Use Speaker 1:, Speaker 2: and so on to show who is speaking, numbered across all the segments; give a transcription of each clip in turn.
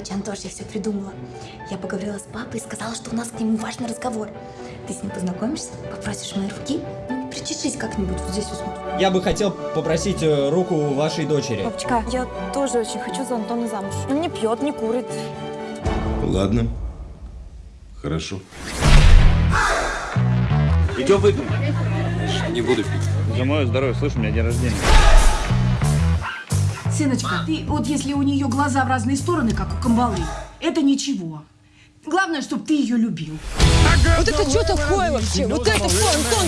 Speaker 1: Короче, Антош, я все придумала. Я поговорила с папой и сказала, что у нас к нему важный разговор. Ты с ним познакомишься, попросишь моей руки, ну, причешись как-нибудь вот здесь вот.
Speaker 2: Я бы хотел попросить э, руку вашей дочери.
Speaker 3: Папочка, я тоже очень хочу за Антона замуж. Он не пьет, не курит.
Speaker 4: Ладно. Хорошо.
Speaker 5: Идем выпьем.
Speaker 6: Не буду пить.
Speaker 5: За мое здоровье, слышь, у меня день рождения.
Speaker 7: Сыночка, ты вот если у нее глаза в разные стороны, как у камбалы, это ничего. Главное, чтобы ты ее любил.
Speaker 8: Вот это что такое вообще? Вот это что, Антон?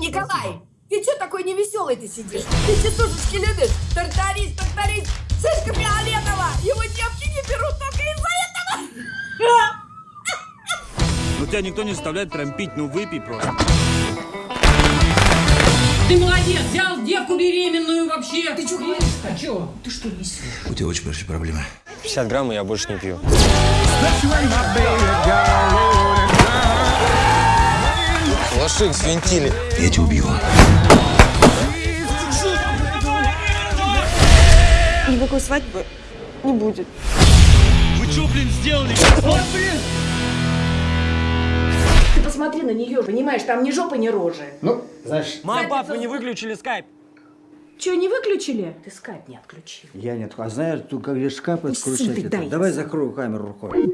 Speaker 9: Николай, ты что такой невеселый ты сидишь? Ты частушечки любишь? Тартарись, тартарись, Сышка Фиолетова! Его девки не берут только из-за этого!
Speaker 5: Ну тебя никто не заставляет прям пить, ну выпей просто.
Speaker 7: Ты молодец, взял девку беременную вообще. Ты что говоришь? А что? Ты что несешь?
Speaker 4: У тебя очень большие проблемы.
Speaker 2: 50 грамм, и я больше не пью.
Speaker 6: Лошик свинтили.
Speaker 4: Я тебя убью.
Speaker 3: Никакой свадьбы не будет.
Speaker 5: Вы что, блин, сделали?
Speaker 7: Ты посмотри на нее, понимаешь, там ни жопы, ни рожи.
Speaker 2: Ну, знаешь...
Speaker 5: Мам, пап, вы не выключили скайп.
Speaker 7: Че, не выключили? Ты скайп не отключил.
Speaker 10: Я нет. А знаешь, тут как же шкаф
Speaker 7: сын
Speaker 10: отключать. Давай закрою камеру рукой.